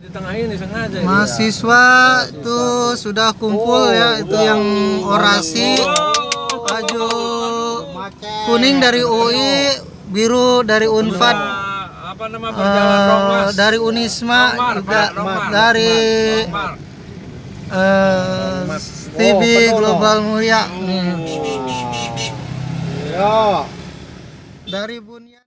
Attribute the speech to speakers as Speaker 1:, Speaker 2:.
Speaker 1: di tengah ini sengaja dia.
Speaker 2: Mahasiswa tuh sudah kumpul ya itu yang orasi. Baju kuning dari UI, biru dari Unpad,
Speaker 1: Nah, apa nama berjalan
Speaker 2: eh,
Speaker 1: Rongmas
Speaker 2: dari Unisma
Speaker 1: Romar,
Speaker 2: juga
Speaker 1: Pak, Romar.
Speaker 2: dari
Speaker 1: Romar.
Speaker 2: eh, TV Global Mulia nih.
Speaker 3: Ya.
Speaker 2: dari Bunyat.